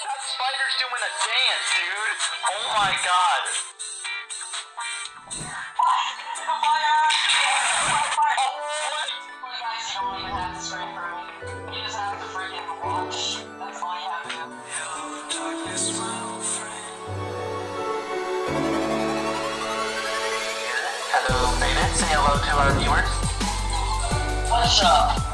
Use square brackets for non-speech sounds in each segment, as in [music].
That spider's doing a dance, dude. Oh my god. Oh, what? Hello, Beta. Say hello to our viewers. What's up?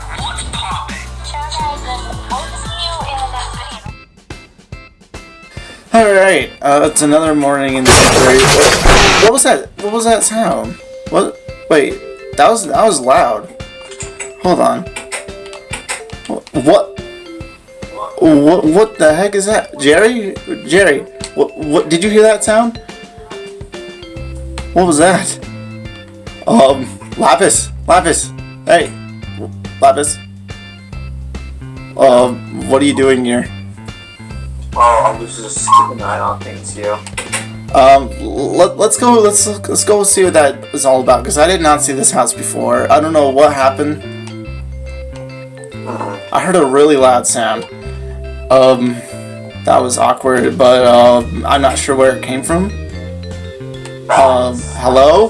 Alright, uh, it's another morning in the library. What, what was that? What was that sound? What? Wait, that was that was loud. Hold on. What? What? What the heck is that, Jerry? Jerry, what? What? Did you hear that sound? What was that? Um, Lapis, Lapis, hey, Lapis. Um, what are you doing here? Well, I was just keeping an eye on things here. Um, let, let's go. Let's let's go see what that is all about. Because I did not see this house before. I don't know what happened. I heard a really loud sound. Um, that was awkward, but um, I'm not sure where it came from. Um, hello?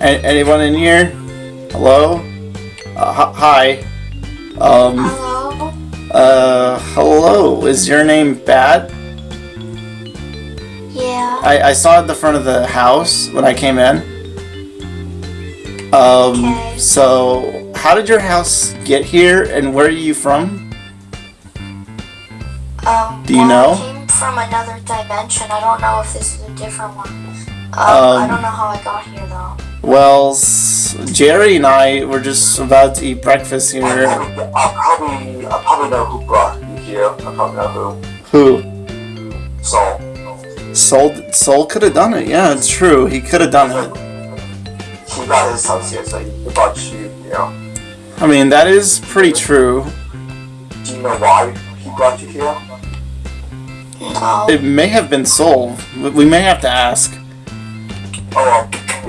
A- anyone in here? Hello? Uh, hi. Um. Uh, hello. Is your name Bat? Yeah. I, I saw at the front of the house when I came in. Um, Okay. so how did your house get here and where are you from? Um, Do you well, know? I came from another dimension. I don't know if this is a different one. Um, I Um, don't know how I got here though. Well, Jerry and I were just about to eat breakfast I here. probably, I probably, I probably know who brought you here. I probably know Who? who. So, Soul, Soul could have done it. Yeah, it's true. He could have done it. he got his house here, so he brought you here. I mean, that is pretty true. Do you know why he brought you here? No. It may have been Soul. We- We may have to ask. Oh, um,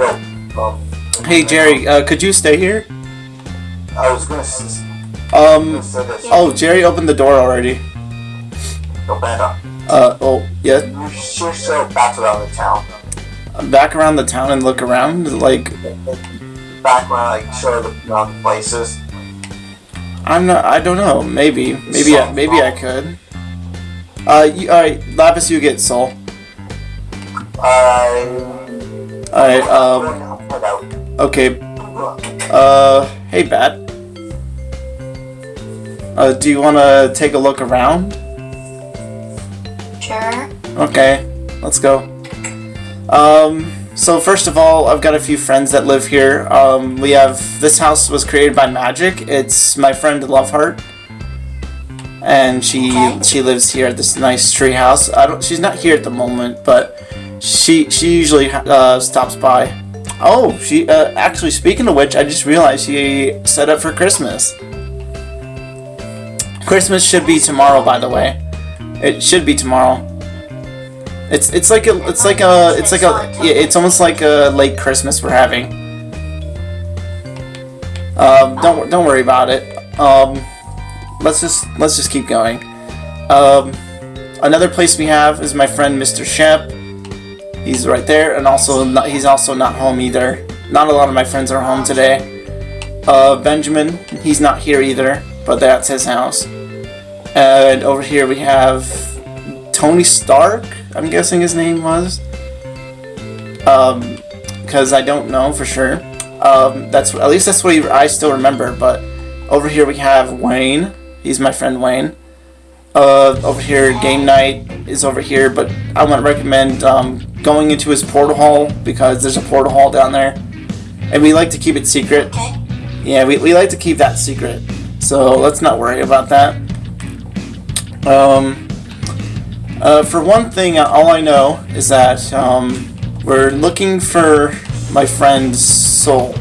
yo, um, Hey, Jerry, uh, could you stay here? I was gonna, Um, gonna oh, Jerry opened the door already. Uh, oh, yeah. you sure back around the town. Back around the town and look around. Like, Back around, like, show the, around the places. I'm not. I don't know. Maybe. Maybe. I, maybe I could. Uh, you, all right, Lapis, you get Soul. I. All right. Um. Okay. Uh. Hey, Bat. Uh, do you want to take a look around? Sure. Okay, let's go. Um, so first of all, I've got a few friends that live here. Um, we have this house was created by magic. It's my friend Loveheart, and she Okay. she lives here at this nice tree house. I don't. She's not here at the moment, but she she usually uh, stops by. Oh, she uh, actually. Speaking of which, I just realized she set up for Christmas. Christmas should be tomorrow, by the way. It should be tomorrow. It's it's like a it's like a it's like a it's almost like a late Christmas we're having. Um, don't don't worry about it. Um, let's just let's just keep going. Um, another place we have is my friend Mr. Shep. He's right there, and also not, he's also not home either. Not a lot of my friends are home today. Uh, Benjamin, he's not here either, but that's his house. And over here we have Tony Stark. I'm guessing his name was. Um, because I don't know for sure. Um, that's at least that's what I still remember. But over here we have Wayne. He's my friend Wayne. Uh, over here, game night is over here, but I wouldn't recommend um, going into his portal hall because there's a portal hall down there, and we like to keep it secret. Okay. Yeah, we, we like to keep that secret, so let's not worry about that. Um, uh, for one thing, all I know is that um, we're looking for my friend's soul.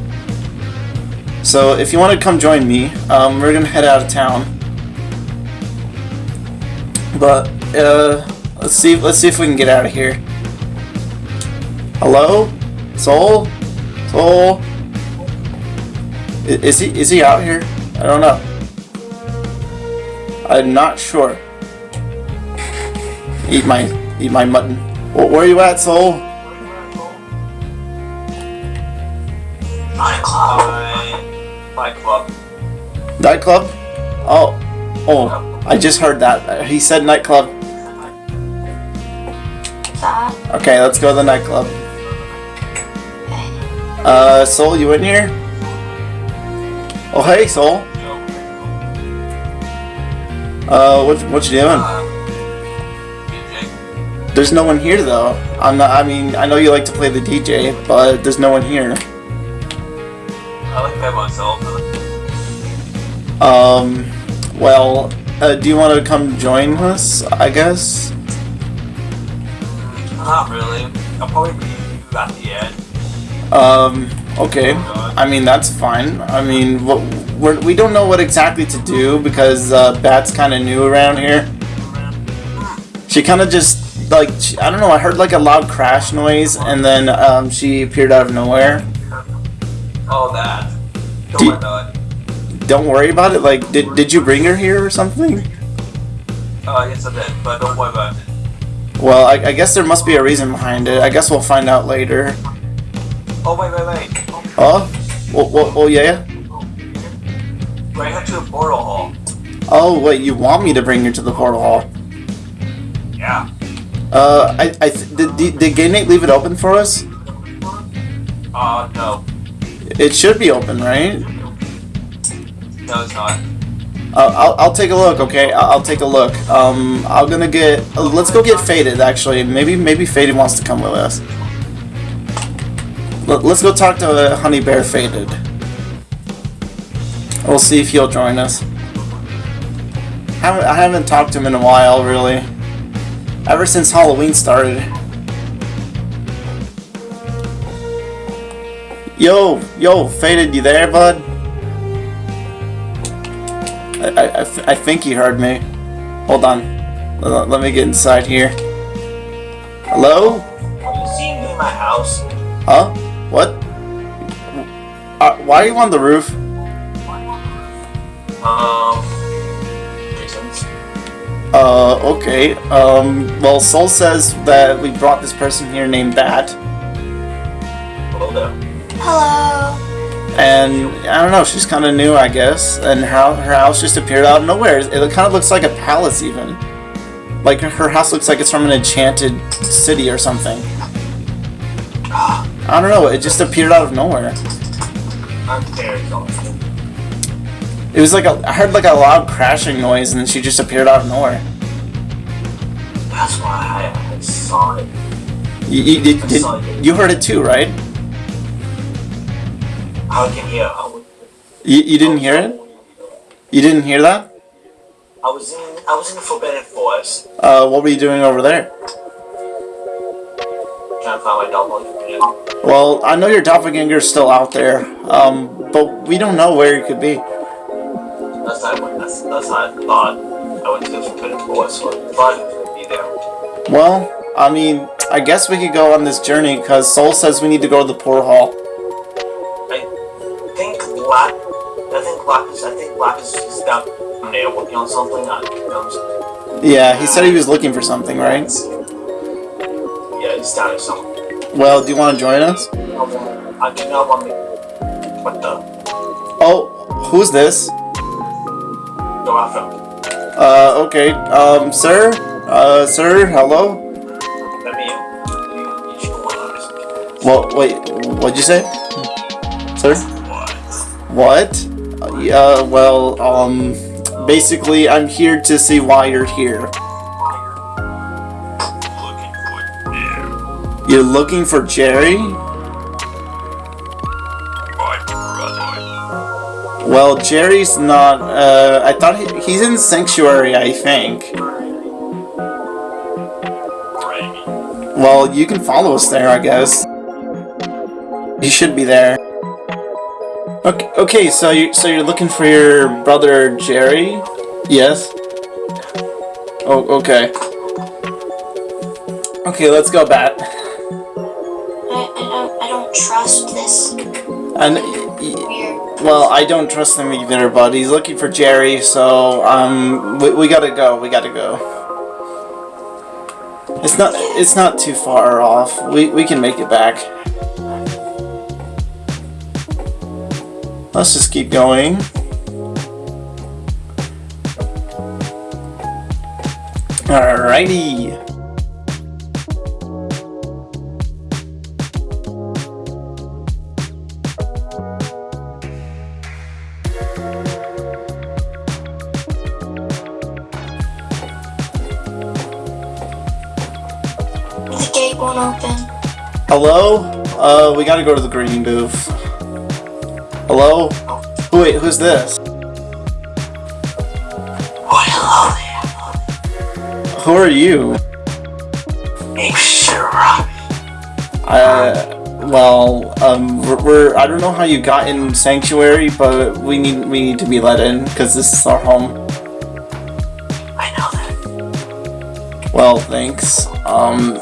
So if you want to come join me, um, we're gonna head out of town. But uh, let's see. Let's see if we can get out of here. Hello, soul, soul. Is he is he out here? I don't know. I'm not sure. Eat my eat my mutton. Wh- Where are you at, Soul? Nightclub. Nightclub. Nightclub? Oh, oh, I just heard that. He said nightclub. Okay, let's go to the nightclub. Uh, Soul, you in here? Oh, hey, Soul. Uh, what what you doing? There's no one here though. I'm not. I mean, I know you like to play the DJ, but there's no one here. I like that myself. Um, well, uh, do you want to come join us? I guess. Not really. I'll probably be at the end. Um, okay. I mean, that's fine. I mean, what, we're, we don't know what exactly to do because uh, Bat's kind of new around here. She kind of just like she, I don't know. I heard like a loud crash noise, and then um, she appeared out of nowhere. Oh, that. Don't Do- worry about it. Don't worry about it. Like, did did you bring her here or something? Uh, yes, I did, but don't worry about it. Well, I, I guess there must be a reason behind it. I guess we'll find out later. Oh, wait, wait, wait. Oh, oh yeah. Bring her to the portal hall. Oh wait, you want me to bring her to the portal hall? Yeah. Uh, I, I th- did, did, did Game Nate leave it open for us? Uh, no. It should be open, right? No, it's not. Uh, I'll, I'll take a look, okay? I'll, take a look. Um, I'm gonna get. Uh, let's go get Faded. Actually, maybe maybe Faded wants to come with us. Let, let's go talk to uh, Honey Bear Faded. We'll see if he'll join us. Haven't, I haven't talked to him in a while, really. Ever since Halloween started. Yo, yo, Faded, you there, bud? I, I, I th- I think he heard me. Hold on. Let, let me get inside here. Hello? Are you seeing me in my house? Huh? What? Uh, why are you on the roof? Um. Reasons. Uh, okay. Um, well, Soul says that we brought this person here named Bat. Hello there. Hello. And I don't know, she's kind of new, I guess. And her, her house just appeared out of nowhere. It kind of looks like a palace, even. Like her house looks like it's from an enchanted city or something. I don't know, it just appeared out of nowhere. I'm very sorry. It was like a, I heard like a loud crashing noise, and then she just appeared out of nowhere. That's why I, I saw it. You, you, did, you heard it too, right? How can hear? I, You, you didn't hear it? You didn't hear that? I was in. I was in the Forbidden Forest Uh, what were you doing over there? trying to find my doppelganger. Well, I know your doppelganger's still out there, um, but we don't know where he could be. That's I went. That's, that's how I thought. I went to the Forbidden Forest, so I thought he gonna be there. Well, I mean, I guess we could go on this journey because Soul says we need to go to the poor hall. Black is down there working on something. I, Yeah, he said he was looking for something, right? yeah, he's down there somewhere. Well, do you want to join us? I do not want me. What the? Oh, who's this? Go after. Uh, okay, um, sir? Uh, sir, hello? Let me. You, you should go on this. Well, wait, what'd you say? Sir? What? What? Yeah, well, um, basically, I'm here to see why you're here. You're looking for Jerry? Well, Jerry's not, uh, I thought he, he's in Sanctuary, I think. Well, you can follow us there, I guess. He should be there. Okay, okay so you so you're looking for your brother Jerry? Yes. Oh, okay. Okay, let's go, Bat. I, I don't I don't trust this And y- y- weird Well, I don't trust him either, but he's looking for Jerry, so um, we, we gotta go. We gotta go. It's not. It's not too far off. We we can make it back. Let's just keep going. Alrighty. The gate won't open. Hello? Uh, we gotta go to the green booth. Hello? Wait, who's this? Oh, hello there. Who are you? Name's Shira. Uh, well, um, we're, we're, I don't know how you got in Sanctuary, but we need, we need to be let in, because this is our home. I know that. Well, thanks. Um,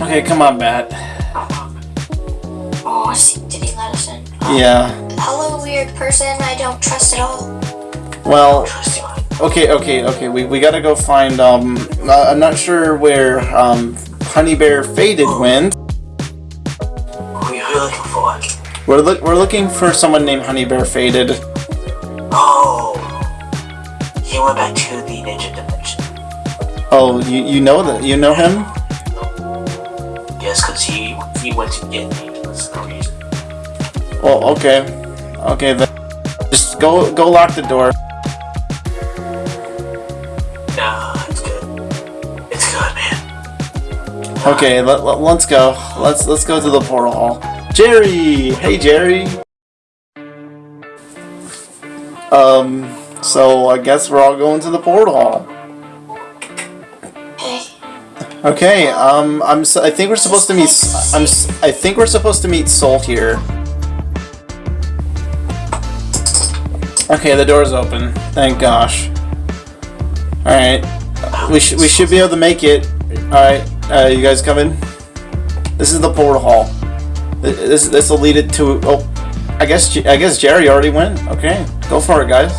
okay, come on, Matt. Yeah, Hello, weird person I don't trust at all. well, okay, okay, okay, we, we gotta go find, um, uh, I'm not sure where, um, Honey Bear Faded went. Who are you looking for? We're, look we're looking for someone named Honey Bear Faded. Oh. He went back to the ninja dimension. Oh, you, you know that, you know him? Yes, because he he went to get me. That's the reason. Well, okay. Okay, then. Just go, go lock the door. Nah, it's good. It's good, man. Okay, let, let, let's go. Let's let's go to the portal hall. Jerry! Hey, Jerry! Um, so I guess we're all going to the portal hall. Hey, Okay, um, I'm. I think we're supposed to meet. I'm. I think we're supposed to meet Soul here. Okay, the door's open. Thank gosh. All right, we should we should be able to make it. All right, uh, you guys coming? This is the portal hall. This this will lead it to. Oh, I guess I guess Jerry already went. Okay, go for it, guys.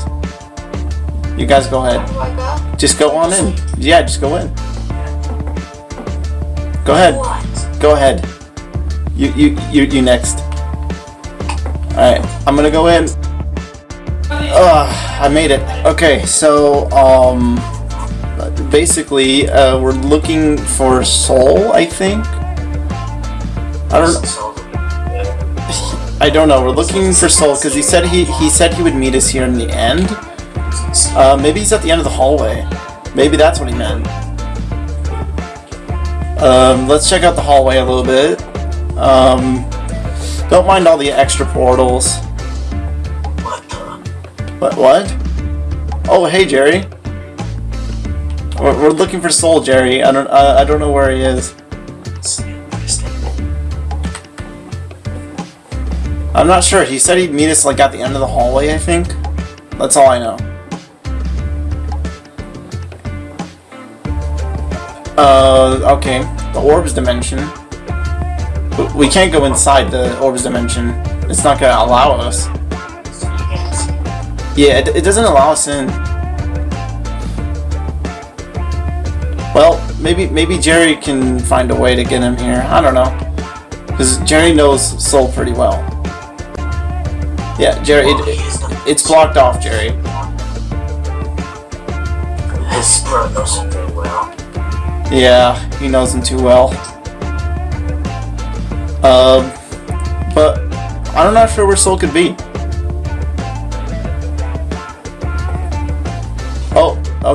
You guys go ahead. Just go on in. Yeah, just go in. Go ahead. Go ahead. You you you you next. Alright, I'm gonna go in. Ugh, I made it. Okay, so um basically uh, we're looking for Soul, I think. I don't [laughs] I don't know. We're looking for Soul because he said he he said he would meet us here in the end. Uh, maybe he's at the end of the hallway. Maybe that's what he meant. Um, let's check out the hallway a little bit. Um, don't mind all the extra portals. What? What? Oh, hey, Jerry. We're, we're looking for Soul, Jerry. I don't. Uh, I don't know where he is. I'm not sure. He said he'd meet us like at the end of the hallway. I think. That's all I know. Uh, okay. The orbs dimension. We can't go inside the orbs dimension. It's not gonna allow us. Yeah, it, it doesn't allow us in. Well, maybe maybe Jerry can find a way to get him here. I don't know. Because Jerry knows Soul pretty well. Yeah, Jerry, it, the- it's blocked off, Jerry. His brother knows him very well. Yeah, he knows him too well. Um, but I'm not sure where Soul could be.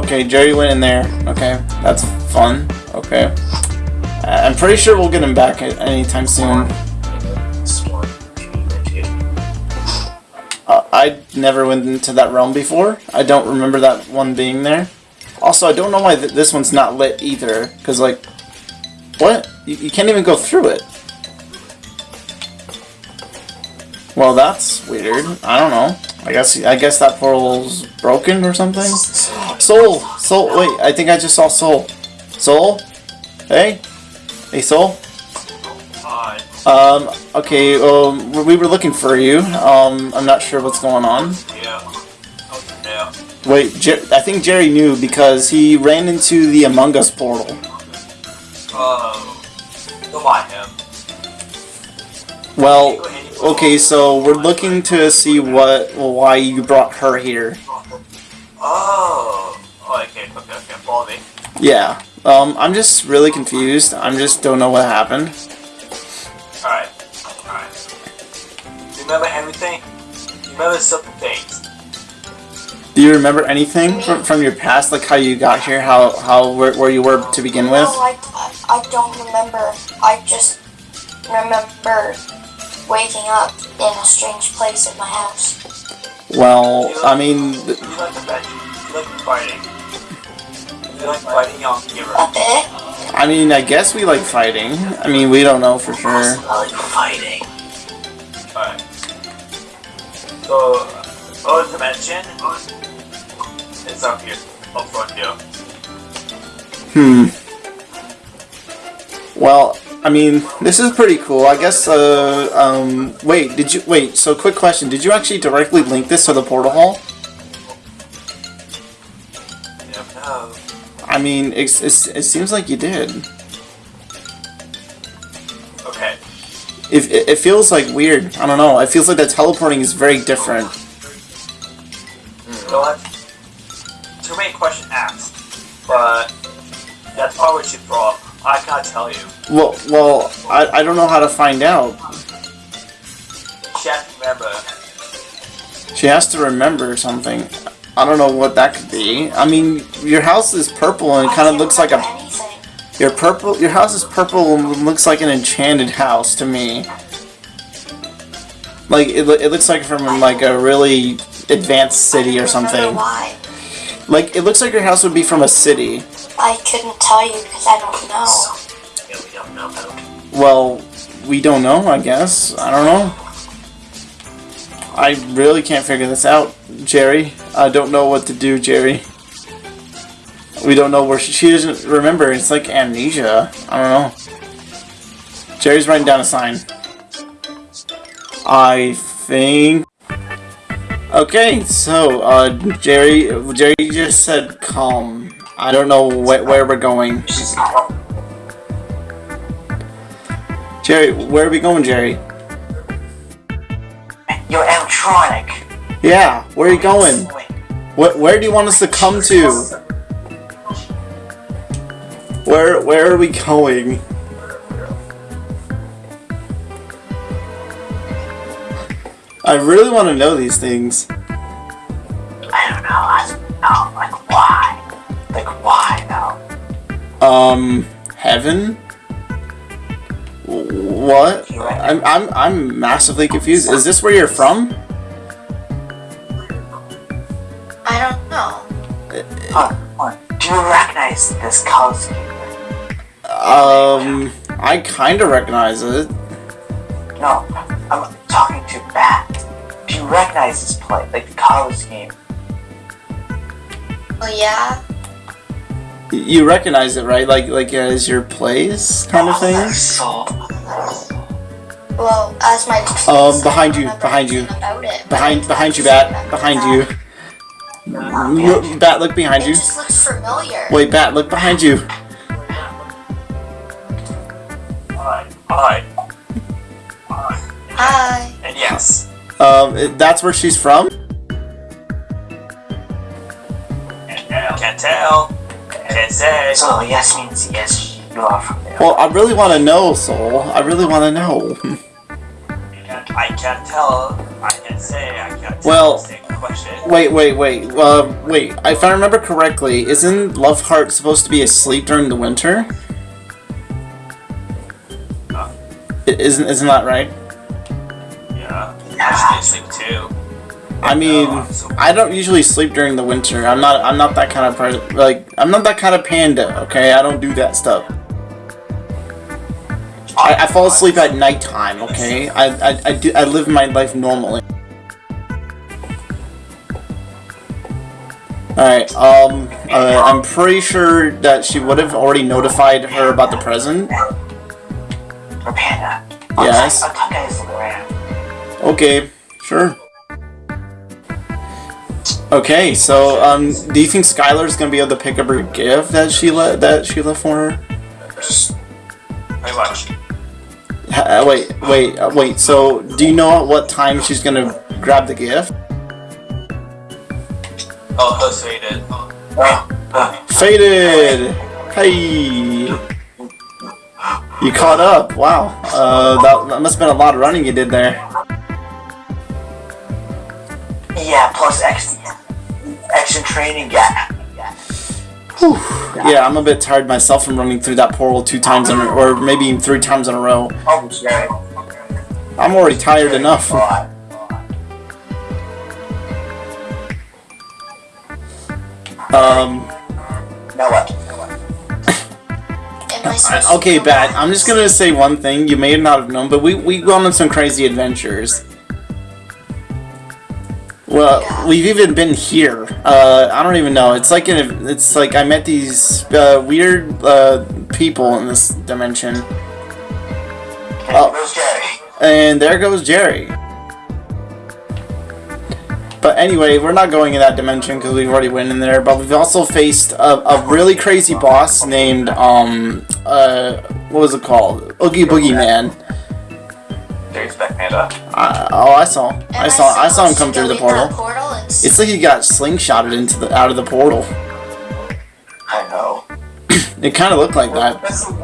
Okay, Jerry went in there. Okay, that's fun. Okay. I'm pretty sure we'll get him back anytime soon. Smart. He went to. Uh, I never went into that realm before. I don't remember that one being there. Also, I don't know why th this one's not lit either. Because, like, what? You, you can't even go through it. Well, that's weird. I don't know. I guess I guess that portal's broken or something. Soul, Soul. Wait, I think I just saw Soul. Soul. Hey, hey, Soul. It's Um, okay, um, we were looking for you. Um, I'm not sure what's going on. Yeah. Yeah. Wait, Jer- I think Jerry knew because he ran into the Among Us portal. Oh. Don't mind him. Well, okay, so we're looking to see what, why you brought her here. Oh. Oh, okay, okay, okay. Follow me. Yeah. Um, I'm just really confused. I'm just don't know what happened. Alright. Alright. Remember everything? Remember simple things. Do you remember anything from, from your past, like how you got here, how how where, where you were to begin with? No, I, I, I don't remember. I just remember waking up in a strange place in my house. Well, I mean, th- You like the bed. You like fighting. You like fighting young hero. A bit? I mean, I guess we like fighting. I mean, we don't know for sure. I like fighting. Alright. So, other dimension is up here, up front here. Hmm. Well, I mean, this is pretty cool. I guess. Uh, um, wait, did you wait? So, quick question: Did you actually directly link this to the portal hall? I mean, it's, it's, it seems like you did. Okay. If it, it feels like weird. I don't know. It feels like the teleporting is very different. Don't know how to find out. Chat, remember. She has to remember something. I don't know what that could be. I mean, your house is purple and it kind of looks like a anything. Your purple, your house is purple and looks like an enchanted house to me. Like it, it looks like from like a really advanced city or I don't remember something. Why? Like it looks like your house would be from a city. I couldn't tell you because I don't know. Yeah, we don't know about. Well, we don't know. I guess I don't know. I really can't figure this out, Jerry. I don't know what to do, Jerry. We don't know where she, she doesn't remember. It's like amnesia. I don't know. Jerry's writing down a sign. I think. Okay, so uh, Jerry, Jerry just said calm. I don't know wh- where we're going. Jerry, where are we going, Jerry? You're electronic. Yeah, where are you going? What? Where do you want us to come to? Where? Where are we going? I really want to know these things. I don't know. I don't know. Like why? Like why though? Um, heaven? What? I'm I'm I'm massively confused. Is this where you're from? I don't know. Oh, oh, do you recognize this color scheme? Um, I kind of recognize it. No, I'm talking to Bat. Do you recognize this play, like the color scheme? Oh yeah. You recognize it, right? Like like as your place kind of thing. So, Well, as my Um, behind you, behind you. About it, Behind behind you, bat. Behind you. Look, bat, look behind It you. just looks familiar. Wait, bat, look behind you. Alright. Alright. Hi. And yes. Um, it- that's where she's from. Can't tell. Can't say. so yes means yes, you from there. Well, I really want to know, Soul. I really want to know. I can't tell. I can't say. I can't tell. Well- question. Wait, wait, wait. Uh, wait. If I remember correctly, isn't Love Heart supposed to be asleep during the winter? I- Isn't isn't that right? Yeah. I sleep too. I mean, I don't usually sleep during the winter. I'm not. I'm not that kind of person. Like, I'm not that kind of panda. Okay, I don't do that stuff. I, I fall asleep at nighttime. Okay, I I, I do. I live my life normally. All right. Um. Uh, I'm pretty sure that she would have already notified her about the present. Or Yes. I'll talk guys around. Okay, sure. Okay, so um, do you think Skylar's gonna be able to pick up her gift that she let that she left for her? Pretty much. Uh, wait, wait, uh, wait. So do you know at what time she's gonna grab the gift? Oh, her faded. Uh, Faded. Hey. You caught up. Wow. Uh, that, that must have been a lot of running you did there. yeah, plus action, action training. Yeah. Whew. Yeah, I'm a bit tired myself from running through that portal two times in a, or maybe even three times in a row. I'm already tired enough. Um, Now what? Am I supposed to I- okay, Bat. I'm just gonna say one thing. You may not have known, but we, we gone on some crazy adventures. Well, we've even been here. Uh, I don't even know. It's like an, it's like I met these uh, weird uh, people in this dimension, Oh. And there goes Jerry. But anyway, we're not going in that dimension because we've already went in there. But we've also faced a, a really crazy boss named um uh what was it called? Oogie Boogie Man. Jerry's back panda. I, oh, I saw. Am I saw. I saw him come through the portal. portal It's like he got slingshotted into the out of the portal. I know. It kind of looked like that. Best thing,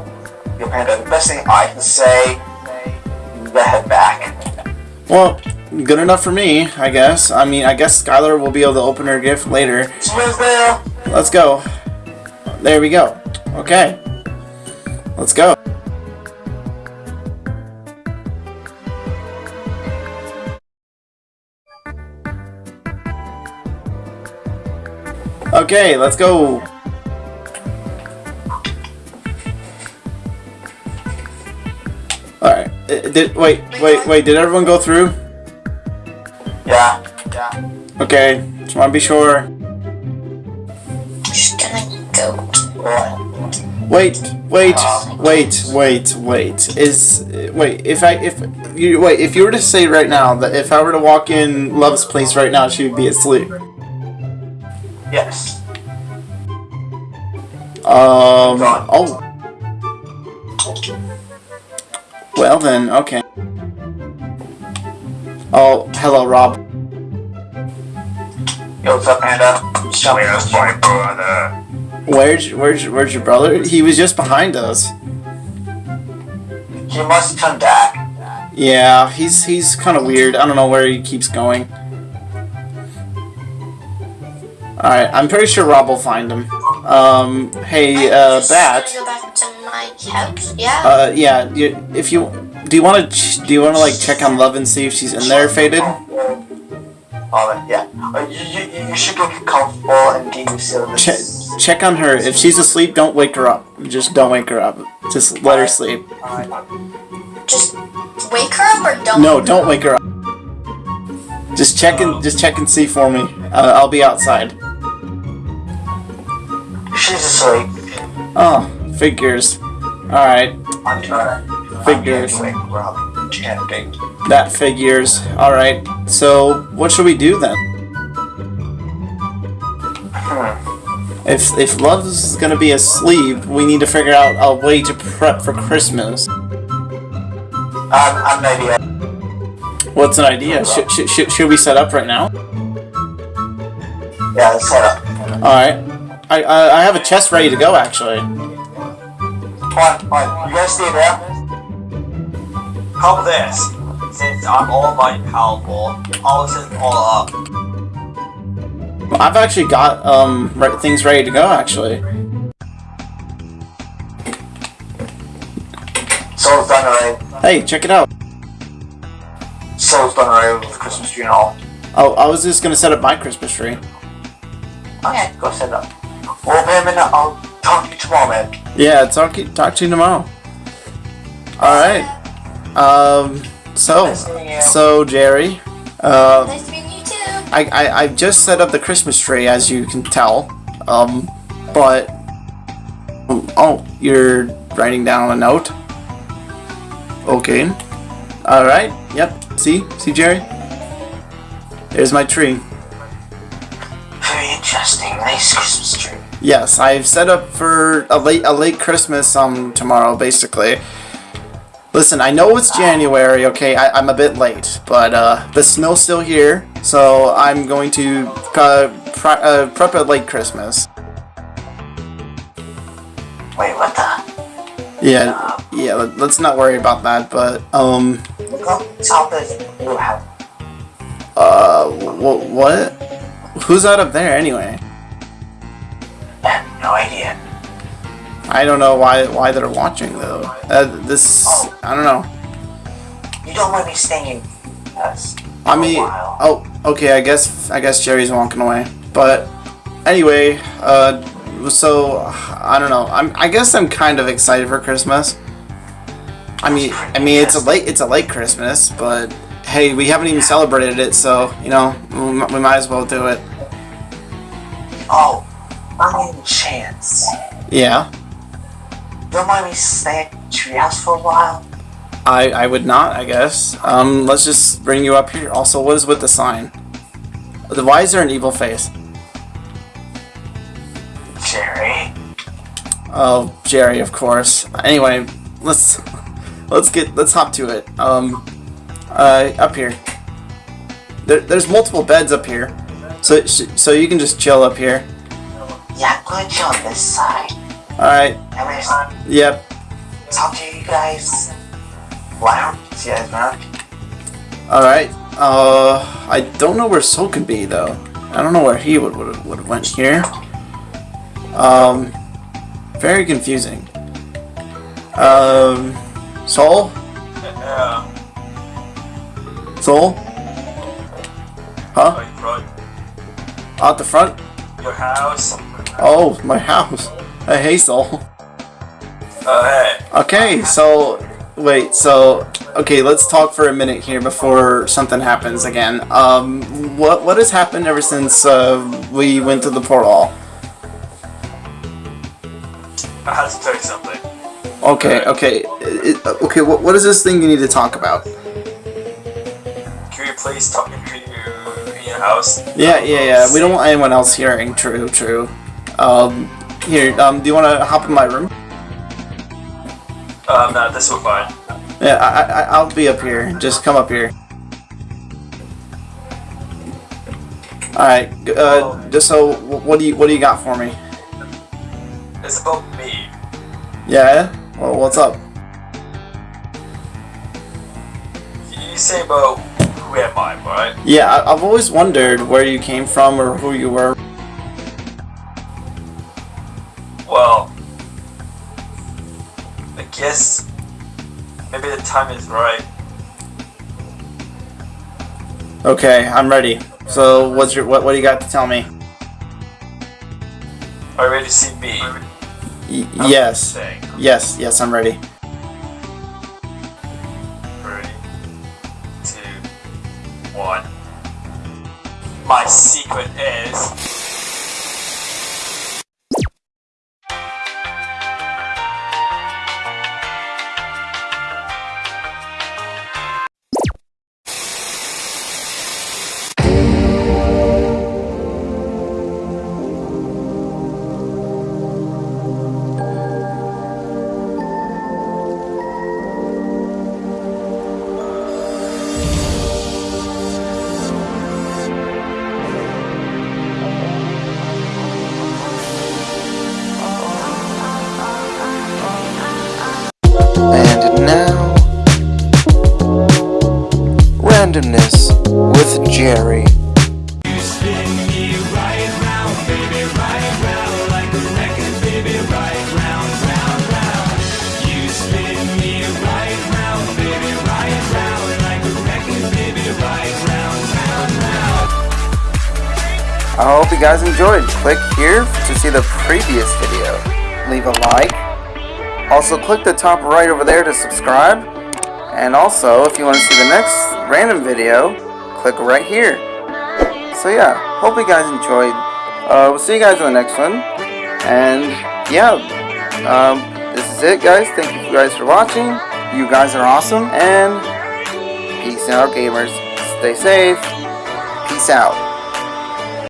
Yo, Panda, the best thing I can say, the head back. Well, good enough for me, I guess. I mean, I guess Skylar will be able to open her gift later. She was there. Let's go. There we go. Okay. Let's go. Okay, let's go. Alright. uh, Did wait, wait, wait, did everyone go through? Yeah. Yeah. Okay, just wanna be sure. just gonna go. Wait, wait, wait, wait, wait. Is wait if I if you wait if you were to say right now that if I were to walk in Love's place right now, she would be asleep. Yes. Um. Oh. Well then, okay. Oh, hello, Rob. Yo, what's up, Panda? Where's my brother? Where's where's where's your brother? He was just behind us. He must come back. Yeah, he's he's kind of weird. I don't know where he keeps going. Alright, I'm pretty sure Rob will find him. Um, hey, I'm uh, Bat. go back to my couch. Yeah. Uh, yeah, you, if you, do you want to, do you want to, like, check on Love and see if she's in there, Faded? Oh, yeah. Uh, you, you, you should get comfortable and get used to Che- check on her. If she's asleep, don't wake her up. Just don't wake her up. Just let her sleep. Just wake her up or don't. No, don't wake her up. Just check and, just check and see for me. Uh, I'll be outside. She's asleep. Oh, figures. Alright, I'm trying. Figures. I'm getting Rob. Chanting. that figures. Alright, so, what should we do then? Hmm. If, if Love's gonna be asleep, we need to figure out a way to prep for Christmas. Maybe. What's an idea? Should, should, should, should we set up right now? Yeah, let's set up. Alright. I, I, I have a chest ready to go, actually. Come on. You guys stay there. How about this? Since I'm all almighty powerful, I'll set all up. I've actually got um re- things ready to go, actually. Soul's done already. Hey, check it out. Soul's done already with the Christmas tree and all. Oh, I was just gonna set up my Christmas tree. Okay, go set up. Well, wait a minute. I'll talk to you tomorrow, man. Yeah, talk talk to you tomorrow. All right. Um. So, Nice so Jerry, uh, Nice to meet you too. I, I I just set up the Christmas tree, as you can tell. Um, but oh, you're writing down a note. Okay. Alright, yep. See? See, Jerry? There's my tree. Very interesting. Nice Christmas tree. Yes, I've set up for a late a late Christmas um tomorrow, basically. Listen, I know it's January, okay? I, I'm a bit late, but uh, the snow's still here, so I'm going to uh, pre uh, prep a late Christmas. Wait, what the? Yeah, yeah. Let, let's not worry about that. But um, Look up top of new house. uh, wh- what? Who's out up there anyway? I don't know why why they're watching though. Uh, this I don't know. You don't want me staying in us. I mean, oh, okay. I guess I guess Jerry's walking away. But anyway, uh, so I don't know. I'm I guess I'm kind of excited for Christmas. I mean, I mean it's a late it's a late Christmas, but hey, we haven't even celebrated it, so you know we, we might as well do it. Oh, in chance. Yeah, Don't mind me staying at the treehouse for a while? I I would not. I guess. Um, let's just bring you up here. Also, what is with the sign? The why is there an evil face? Jerry. Oh, Jerry, of course. Anyway, let's let's get let's hop to it. Um, uh, up here. There, there's multiple beds up here, so so you can just chill up here. Yeah, I'm to chill on this side. All right. I'm Yep. talk to you guys. Wow. don't you guys around? All right. Uh, I don't know where Soul can be though. I don't know where he would would would have went here. Um, very confusing. Um, Soul, Yeah. Soul, huh? Right, right. Out the front. Your house. Oh, my house. Uh, hey, Soul. Uh, hey. Okay, so wait, so okay, let's talk for a minute here before something happens again. Um, what what has happened ever since uh, we went to the portal? I had to tell you something. Okay, okay, it, okay. What what is this thing you need to talk about? Can you please talk to you in your house? Yeah, yeah, yeah. We don't want anyone else hearing. True, true. Um, here. Um, do you want to hop in my room? Um, no, this will fine. Yeah, I, I I'll be up here. Just come up here. All right. Uh, just so, what do you what do you got for me? It's about me. Yeah. Well, what's up? You say about who am I, right? Yeah, I, I've always wondered where you came from or who you were. Well, I guess maybe the time is right. Okay, I'm ready. So, what's your what? What do you got to tell me? Are you ready to see me? Y- yes. Yes. Yes, I'm ready. Three, two, one. My secret is. With Jerry. I hope you guys enjoyed. Click here to see the previous video. Leave a like. Also, click the top right over there to subscribe. And also, if you want to see the next random video, click right here. So yeah, hope you guys enjoyed. Uh, we'll see you guys in the next one. And yeah, um, this is it, guys. Thank you guys for watching. You guys are awesome. And Peace out, gamers. Stay safe. Peace out.